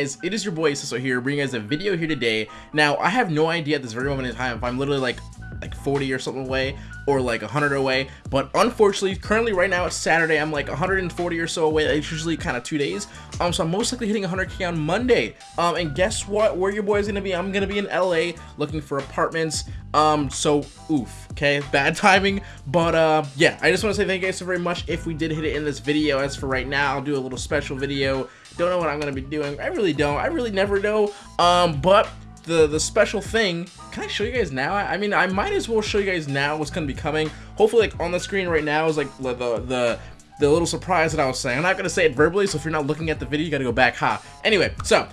guys? It is your boy Ciso here bringing you guys a video here today. Now I have no idea at this very moment in time if I'm literally like like 40 or something away or like 100 away but unfortunately currently right now it's Saturday I'm like 140 or so away it's usually kind of two days um so I'm most likely hitting 100k on Monday um and guess what where your boy is gonna be I'm gonna be in LA looking for apartments um so oof okay bad timing but uh yeah I just want to say thank you guys so very much if we did hit it in this video as for right now I'll do a little special video don't know what I'm gonna be doing. I really don't. I really never know. Um but the the special thing can i show you guys now? I mean i might as well show you guys now what's to be coming. Hopefully like on the screen right now is like the the the little surprise that i was saying. I'm not to say it verbally so if you're not looking at the video you got to go back ha. Anyway so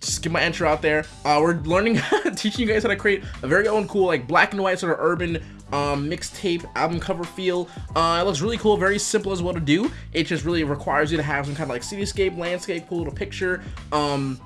just get my intro out there. Uh we're learning teaching you guys how to create a very own cool like black and white sort of urban um, mixtape album cover feel. Uh, it looks really cool, very simple as well to do. It just really requires you to have some kind of like cityscape, landscape, cool little picture. Um,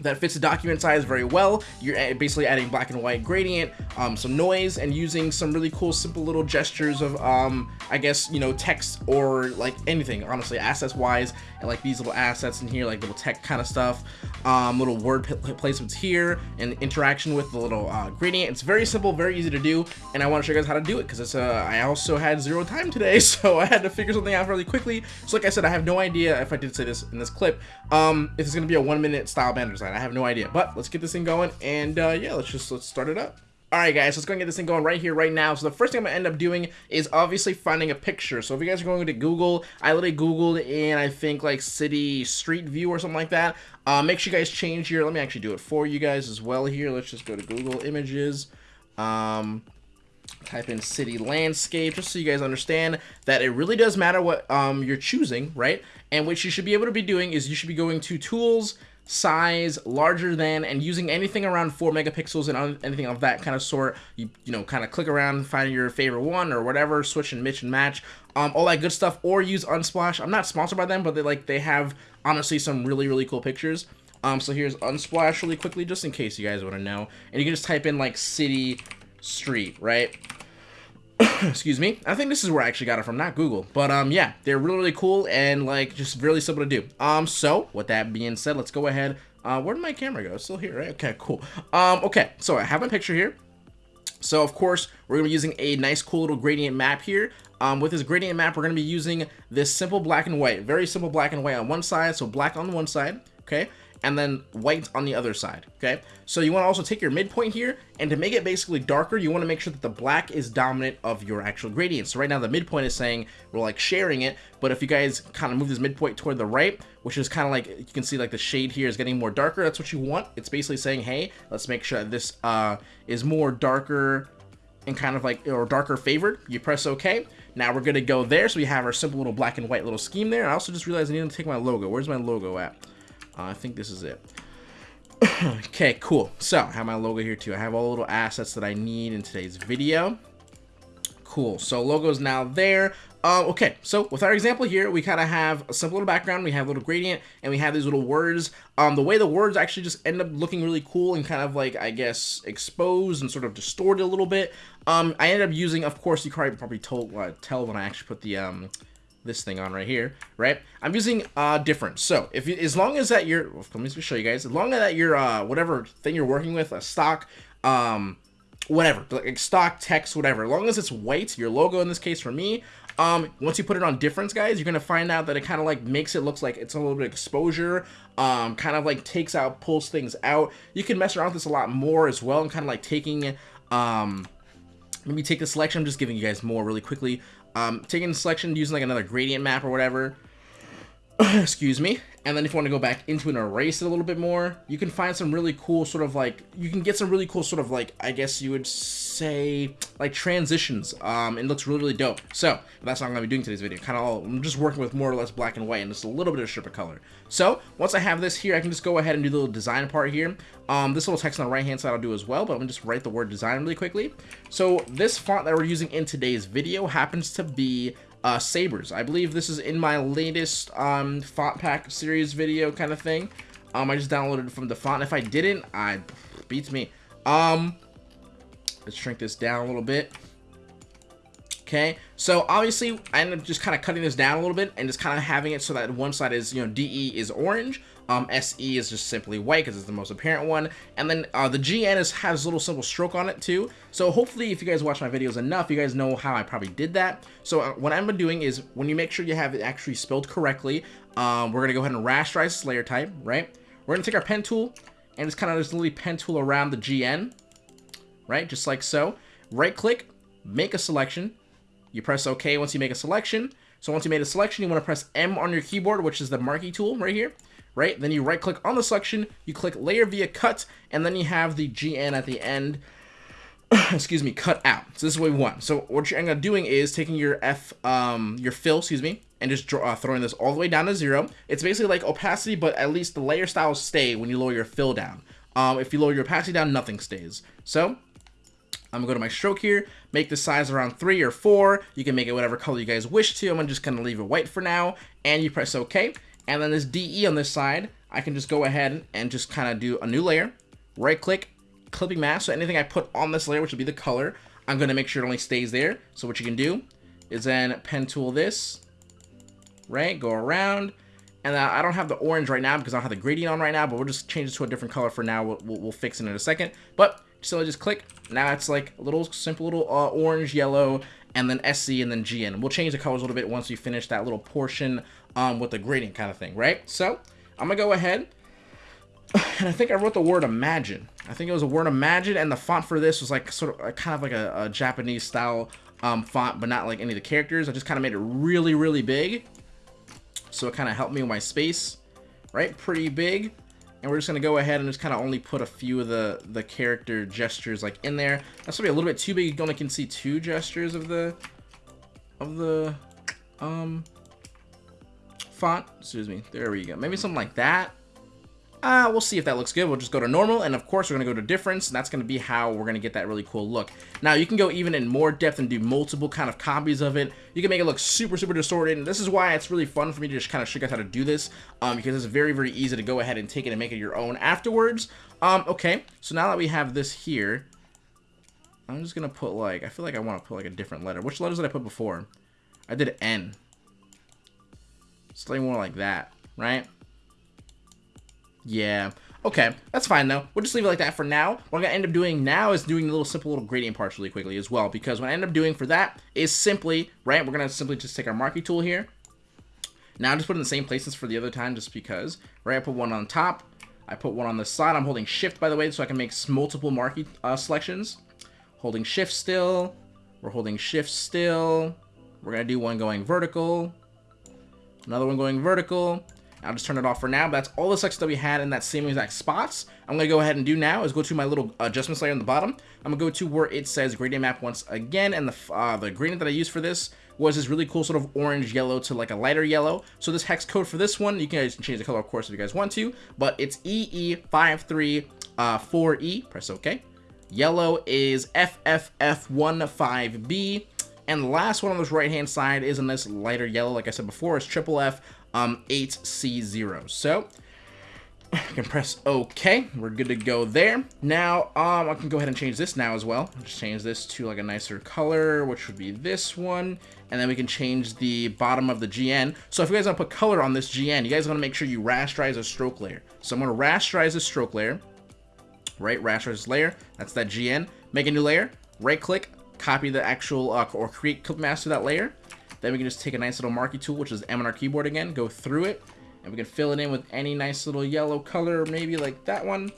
that fits the document size very well. You're basically adding black and white gradient, um, some noise, and using some really cool, simple little gestures of, um, I guess, you know, text or like anything, honestly, assets-wise, and like these little assets in here, like little tech kind of stuff, um, little word placements here, and interaction with the little uh, gradient. It's very simple, very easy to do, and I want to show you guys how to do it because it's. Uh, I also had zero time today, so I had to figure something out really quickly. So like I said, I have no idea if I did say this in this clip, um, if it's gonna be a one-minute style banner design. I have no idea, but let's get this thing going, and uh, yeah, let's just let's start it up. Alright guys, let's go and get this thing going right here, right now. So the first thing I'm going to end up doing is obviously finding a picture. So if you guys are going to Google, I literally Googled in, I think, like city street view or something like that. Uh, make sure you guys change your, let me actually do it for you guys as well here. Let's just go to Google Images. Um, type in city landscape just so you guys understand that it really does matter what um, you're choosing, right? And what you should be able to be doing is you should be going to Tools, size larger than and using anything around four megapixels and anything of that kind of sort you you know kind of click around find your favorite one or whatever switch and mix and match um all that good stuff or use unsplash. I'm not sponsored by them but they like they have honestly some really really cool pictures. Um so here's unsplash really quickly just in case you guys want to know. And you can just type in like city street right excuse me. I think this is where i actually got it from not google. But um yeah they're really really cool and like just really simple to do. Um so with that being said let's go ahead. Uh where did my camera go? It's still here right? Okay cool. Um okay so i have my picture here. So of course we're gonna be using a nice cool little gradient map here. Um, with this gradient map we're gonna be using this simple black and white very simple black and white on one side so black on one side okay and then white on the other side, okay? So you want to also take your midpoint here, and to make it basically darker, you want to make sure that the black is dominant of your actual gradient. So right now the midpoint is saying we're like sharing it, but if you guys kind of move this midpoint toward the right, which is kind of like, you can see like the shade here is getting more darker, that's what you want. It's basically saying, hey, let's make sure this uh, is more darker and kind of like, or darker favored. You press OK. Now we're to go there, so we have our simple little black and white little scheme there. I also just realized I need to take my logo. Where's my logo at? I think this is it. okay, cool. So, I have my logo here too. I have all the little assets that I need in today's video. Cool. So, logo is now there. Uh, okay, so with our example here, we kind of have a simple little background, we have a little gradient, and we have these little words. Um, the way the words actually just end up looking really cool and kind of like, I guess, exposed and sort of distorted a little bit. Um, I ended up using, of course, you probably, probably told, uh, tell when I actually put the, um, this thing on right here, right? I'm using uh different. So if you, as long as that you're, well, let me show you guys. As long as that you're uh whatever thing you're working with, a stock, um, whatever, like stock text, whatever. As long as it's white, your logo in this case for me. Um, once you put it on difference, guys, you're gonna find out that it kind of like makes it looks like it's a little bit exposure. Um, kind of like takes out, pulls things out. You can mess around with this a lot more as well, and kind of like taking um let me take the selection. I'm just giving you guys more really quickly. Um, taking selection using like another gradient map or whatever. Excuse me. And then if you want to go back into and erase it a little bit more, you can find some really cool sort of like, you can get some really cool sort of like, I guess you would say, like transitions. Um, it looks really, really dope. So, that's going to be doing today's video. Kind of, all I'm just working with more or less black and white and just a little bit of strip of color. So, once I have this here, I can just go ahead and do the little design part here. Um, this little text on the right hand side I'll do as well, but I'm to just write the word design really quickly. So, this font that we're using in today's video happens to be uh, sabers. I believe this is in my latest um, font pack series video kind of thing. Um, I just downloaded from the font. If I didn't, I beats me. Um, let's shrink this down a little bit. Okay, so obviously I ended up just kind of cutting this down a little bit and just kind of having it so that one side is, you know, DE is orange, Um, SE is just simply white because it's the most apparent one. And then uh, the GN is, has a little simple stroke on it too. So hopefully if you guys watch my videos enough, you guys know how I probably did that. So uh, what I'm doing is when you make sure you have it actually spelled correctly, um, we're going to go ahead and rasterize this layer type, right? We're going to take our pen tool and just kind of just literally pen tool around the GN, right? Just like so. Right click, make a selection. You press OK once you make a selection. So once you made a selection, you want to press M on your keyboard, which is the marquee tool right here right? Then you right click on the selection, you click layer via cut, and then you have the GN at the end, excuse me, cut out. So this is what we want. So what you're end doing is taking your F, um, your fill, excuse me, and just draw, uh, throwing this all the way down to zero. It's basically like opacity, but at least the layer styles stay when you lower your fill down. Um, if you lower your opacity down, nothing stays. So I'm gonna go to my stroke here, make the size around three or four. You can make it whatever color you guys wish to. I'm gonna just gonna leave it white for now, and you press OK. And then this DE on this side, I can just go ahead and just kind of do a new layer, right click, clipping mask. So anything I put on this layer, which would be the color, I'm to make sure it only stays there. So what you can do is then pen tool this, right, go around. And I don't have the orange right now because I don't have the gradient on right now, but we'll just change it to a different color for now. We'll, we'll, we'll fix it in a second. But so I just click. Now it's like a little simple little uh, orange, yellow, and then SC and then GN. We'll change the colors a little bit once we finish that little portion um, with the gradient kind of thing, right? So I'm gonna go ahead and I think I wrote the word imagine. I think it was a word imagine and the font for this was like sort of kind of like a, a Japanese style um, font, but not like any of the characters. I just kind of made it really, really big. So it kind of helped me with my space, right? Pretty big. And we're just going to go ahead and just kind of only put a few of the, the character gestures like in there. That's going to be a little bit too big. You only can see two gestures of the, of the, um, font. Excuse me. There we go. Maybe something like that. Uh, we'll see if that looks good. We'll just go to normal, and of course we're going to go to difference, and that's going to be how we're going to get that really cool look. Now, you can go even in more depth and do multiple kind of copies of it. You can make it look super, super distorted, and this is why it's really fun for me to just kind of show you how to do this, um, because it's very, very easy to go ahead and take it and make it your own afterwards. Um, okay, so now that we have this here, I'm just going to put, like, I feel like I want to put, like, a different letter. Which letters did I put before? I did N. Something more like that, right? Yeah. Okay, that's fine though. We'll just leave it like that for now. What I'm gonna end up doing now is doing a little simple little gradient parts really quickly as well, because what I end up doing for that is simply, right, we're gonna simply just take our marquee tool here. Now I'm just put in the same places for the other time just because, right, I put one on top, I put one on the side. I'm holding shift, by the way, so I can make multiple marquee uh, selections. Holding shift still, we're holding shift still. We're gonna do one going vertical, another one going vertical, I'll just turn it off for now, but that's all the selections that we had in that same exact spots. I'm going to go ahead and do now is go to my little adjustments layer on the bottom. I'm going to go to where it says gradient map once again, and the, uh, the gradient that I used for this was this really cool sort of orange yellow to like a lighter yellow. So this hex code for this one, you can change the color of course if you guys want to, but it's EE534E, uh, press OK. Yellow is FFF15B, and the last one on this right hand side is a nice lighter yellow, like I said before, it's triple F um, 8C0. So I can press OK. We're good to go there. Now, um, I can go ahead and change this now as well. Just change this to like a nicer color, which would be this one. And then we can change the bottom of the GN. So if you guys want to put color on this GN, you guys want to make sure you rasterize a stroke layer. So I'm going to rasterize a stroke layer. Right, rasterize layer. That's that GN. Make a new layer. Right click, copy the actual, uh, or create clip mask to that layer. Then we can just take a nice little marquee tool, which is M on our keyboard again, go through it, and we can fill it in with any nice little yellow color, maybe like that one.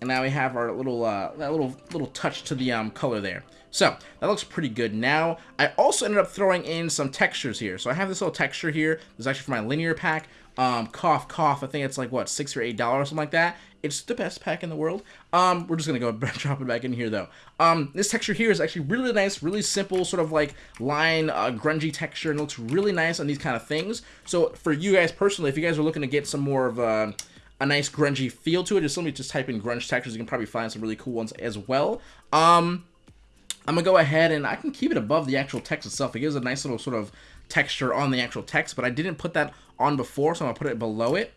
And now we have our little, uh, that little, little touch to the um, color there. So, that looks pretty good now. I also ended up throwing in some textures here. So I have this little texture here. This is actually for my linear pack. Um, cough, cough. I think it's like, what, 6 or $8 or something like that. It's the best pack in the world. Um, we're just gonna go drop it back in here though. Um, this texture here is actually really nice, really simple, sort of like line, uh, grungy texture, and looks really nice on these kind of things. So for you guys personally, if you guys are looking to get some more of a, a nice grungy feel to it, just let me just type in grunge textures. You can probably find some really cool ones as well. Um, I'm gonna go ahead and I can keep it above the actual text itself. It gives a nice little sort of texture on the actual text, but I didn't put that on before, so I'm gonna put it below it.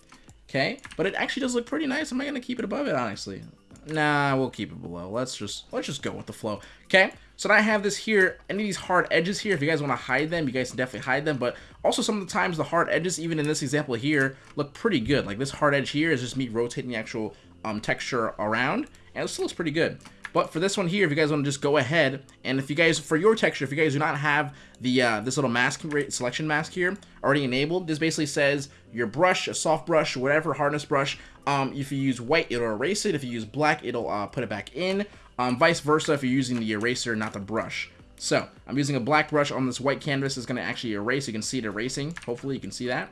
Okay, but it actually does look pretty nice. I'm not gonna keep it above it, honestly. Nah, we'll keep it below. Let's just let's just go with the flow. Okay, so now I have this here. Any of these hard edges here, if you guys want to hide them, you guys can definitely hide them. But also some of the times the hard edges, even in this example here, look pretty good. Like this hard edge here is just me rotating the actual um, texture around, and it still looks pretty good. But for this one here, if you guys want to just go ahead, and if you guys, for your texture, if you guys do not have the uh, this little mask selection mask here already enabled, this basically says your brush, a soft brush, whatever hardness brush, um, if you use white, it'll erase it. If you use black, it'll uh, put it back in. Um, vice versa if you're using the eraser, not the brush. So, I'm using a black brush on this white canvas. It's going to actually erase. You can see it erasing. Hopefully, you can see that.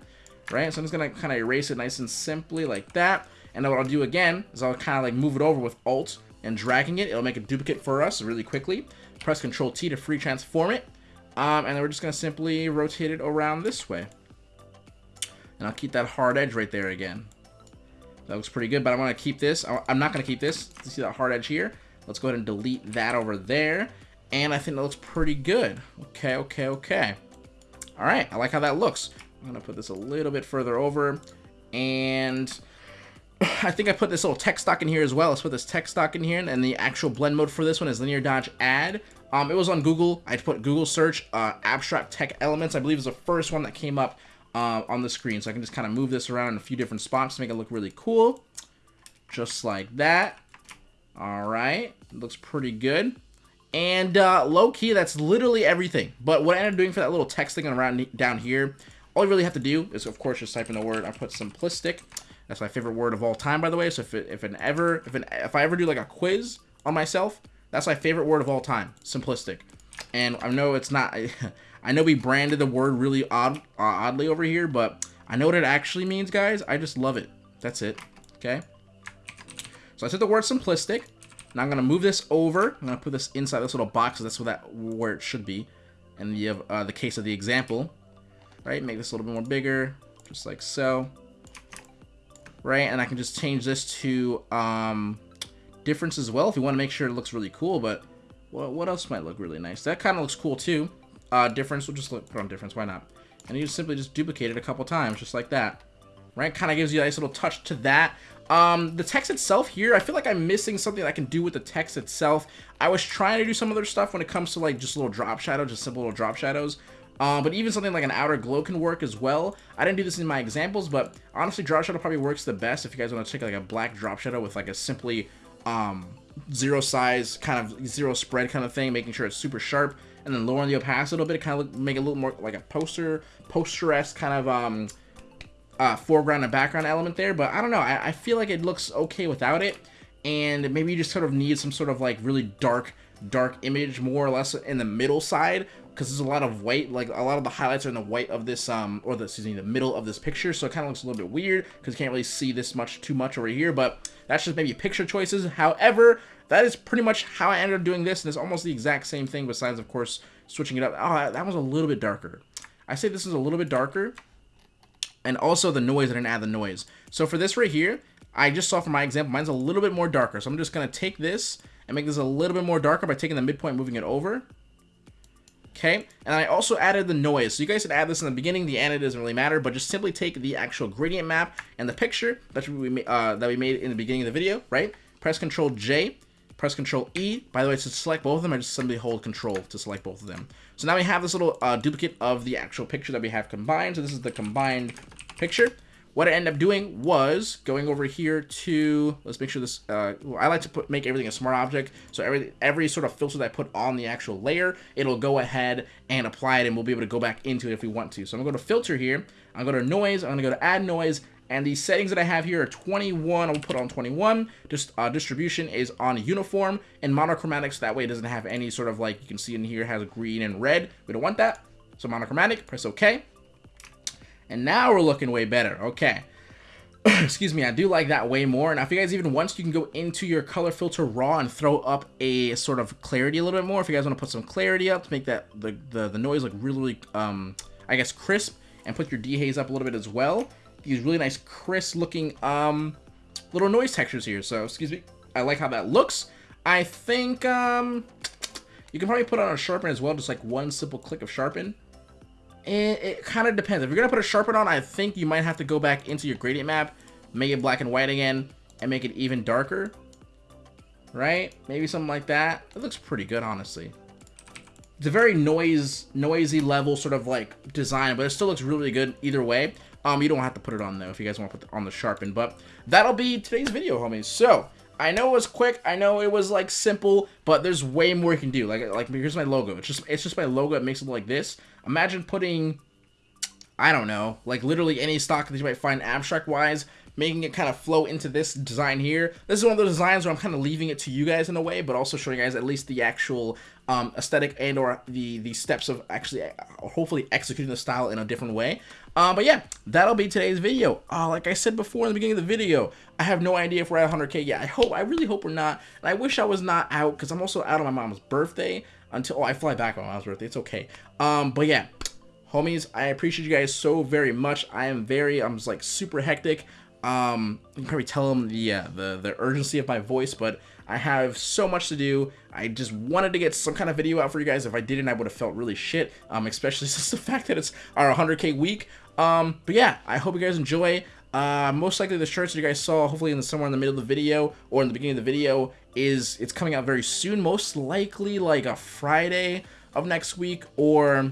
Right? So, I'm just going to kind of erase it nice and simply like that. And then what I'll do again is I'll kind of like move it over with Alt and dragging it. It'll make a duplicate for us really quickly. Press Control T to free transform it. Um, and then we're just going to simply rotate it around this way. And I'll keep that hard edge right there again. That looks pretty good, but I want to keep this. I'm not going to keep this. You see that hard edge here? Let's go ahead and delete that over there. And I think that looks pretty good. Okay, okay, okay. All right, I like how that looks. I'm going to put this a little bit further over. And I think I put this little tech stock in here as well. Let's put this tech stock in here, and the actual blend mode for this one is linear dodge add. Um, it was on Google. I put Google search uh, abstract tech elements. I believe is the first one that came up uh, on the screen. So I can just kind of move this around in a few different spots to make it look really cool. Just like that. All right, looks pretty good. And uh, low key, that's literally everything. But what I ended up doing for that little text thing around down here, all you really have to do is, of course, just type in the word. I put simplistic. That's my favorite word of all time, by the way. So if it, if an ever if an if I ever do like a quiz on myself, that's my favorite word of all time. Simplistic. And I know it's not. I know we branded the word really odd uh, oddly over here, but I know what it actually means, guys. I just love it. That's it. Okay. So I said the word simplistic. Now I'm gonna move this over. I'm gonna put this inside this little box. That's where that where it should be. In the uh, the case of the example, right? Make this a little bit more bigger, just like so right? And I can just change this to um, difference as well if you want to make sure it looks really cool. But what, what else might look really nice? That kind of looks cool too. Uh, difference, we'll just look, put on difference, why not? And you simply just duplicate it a couple times, just like that. Right? Kind of gives you a nice little touch to that. Um, the text itself here, I feel like I'm missing something I can do with the text itself. I was trying to do some other stuff when it comes to like just little drop shadows, just simple little drop shadows. Um, but even something like an outer glow can work as well. I didn't do this in my examples, but honestly, drop shadow probably works the best if you guys want to take like a black drop shadow with like a simply um, zero size, kind of zero spread kind of thing, making sure it's super sharp, and then lowering the opacity a little bit, kind of make it a little more like a poster, poster-esque kind of um, uh, foreground and background element there. But I don't know, I, I feel like it looks okay without it, and maybe you just sort of need some sort of like really dark dark image more or less in the middle side because there's a lot of white, like a lot of the highlights are in the white of this, um, or the, excuse me, the middle of this picture, so it kind of looks a little bit weird because you can't really see this much too much over here, but that's just maybe picture choices. However, that is pretty much how I ended up doing this, and it's almost the exact same thing besides, of course, switching it up. Oh, that was a little bit darker. I say this is a little bit darker, and also the noise, I didn't add the noise. So for this right here, I just saw from my example, mine's a little bit more darker, so I'm just going to take this and make this a little bit more darker by taking the midpoint moving it over okay? And I also added the noise. So you guys can add this in the beginning. The end, it doesn't really matter, but just simply take the actual gradient map and the picture that we, uh, that we made in the beginning of the video, right? Press Control J, press Control E. By the way, to select both of them, I just simply hold Control to select both of them. So now we have this little uh, duplicate of the actual picture that we have combined. So this is the combined picture what I ended up doing was going over here to, let's make sure this, uh, I like to put make everything a smart object, so every, every sort of filter that I put on the actual layer, it'll go ahead and apply it, and we'll be able to go back into it if we want to. So I'm going to go to filter here, I'm going to go to noise, I'm going to go to add noise, and the settings that I have here are 21, I'll put on 21, just uh, distribution is on uniform, and monochromatic, so that way it doesn't have any sort of like, you can see in here has green and red, we don't want that, so monochromatic, press OK. And now we're looking way better. Okay. Excuse me, I do like that way more. Now, if you guys even want, you can go into your color filter raw and throw up a sort of clarity a little bit more. If you guys want to put some clarity up to make that the, the, the noise look really, really, um, I guess, crisp. And put your dehaze up a little bit as well. These really nice, crisp looking um, little noise textures here. So, excuse me. I like how that looks. I think um, you can probably put on a sharpen as well. Just like one simple click of sharpen. It, it kind of depends. If you're going to put a sharpen on, I think you might have to go back into your gradient map, make it black and white again, and make it even darker. right? Maybe something like that. It looks pretty good, honestly. It's a very noise, noisy level sort of like design, but it still looks really good either way. Um, you don't have to put it on though if you guys want to put on the sharpen, but that'll be today's video, homies. So, I know it was quick. I know it was like simple, but there's way more you can do. Like, like here's my logo. It's just, it's just my logo. It makes it like this. Imagine putting, I don't know, like literally any stock that you might find abstract wise making it kind of flow into this design here. This is one of those designs where I'm kind of leaving it to you guys in a way, but also showing you guys at least the actual um, aesthetic and or the, the steps of actually uh, hopefully executing the style in a different way. Uh, but yeah, that'll be today's video. Uh, like I said before in the beginning of the video, I have no idea if we're at 100k yet. I hope, I really hope we're not. And I wish I was not out because I'm also out on my mom's birthday until, oh, I fly back on my mom's birthday. It's okay. Um, but yeah, homies, I appreciate you guys so very much. I am very, I'm just like super hectic. Um, you can probably tell them the, uh, the, the urgency of my voice, but I have so much to do. I just wanted to get some kind of video out for you guys. If I didn't, I would have felt really shit, um, especially since the fact that it's our 100k week. Um, but yeah, I hope you guys enjoy. Uh, most likely the shirts that you guys saw, hopefully in the, somewhere in the middle of the video or in the beginning of the video, is it's coming out very soon. Most likely like a Friday of next week or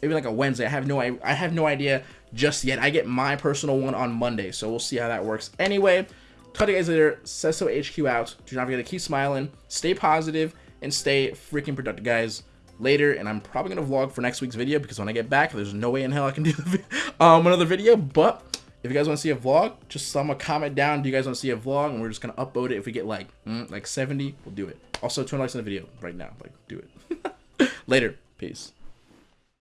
maybe like a Wednesday. I have no I, I have no idea just yet. I get my personal one on Monday, so we'll see how that works. Anyway, talk to you guys later. Sesso HQ out. Do not forget to keep smiling, stay positive, and stay freaking productive, guys. Later, and I'm probably gonna vlog for next week's video because when I get back, there's no way in hell I can do um another video. But if you guys want to see a vlog, just some a comment down. Do you guys want to see a vlog? And we're just gonna upload it. If we get like mm, like 70, we'll do it. Also, 20 likes on the video right now. Like, do it. Later. Peace.